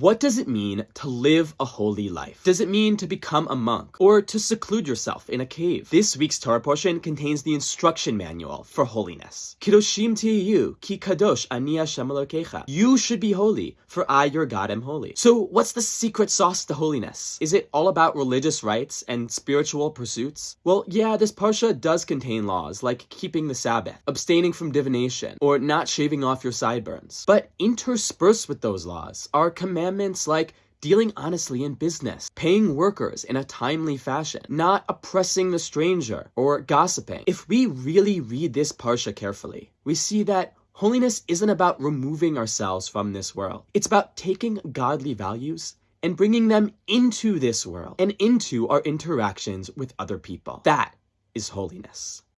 What does it mean to live a holy life? Does it mean to become a monk or to seclude yourself in a cave? This week's Torah portion contains the instruction manual for holiness. Tiyu ki kadosh ani You should be holy, for I, your God, am holy. So what's the secret sauce to holiness? Is it all about religious rites and spiritual pursuits? Well, yeah, this parsha does contain laws like keeping the Sabbath, abstaining from divination, or not shaving off your sideburns. But interspersed with those laws are commandments like dealing honestly in business, paying workers in a timely fashion, not oppressing the stranger or gossiping. If we really read this parsha carefully, we see that holiness isn't about removing ourselves from this world. It's about taking godly values and bringing them into this world and into our interactions with other people. That is holiness.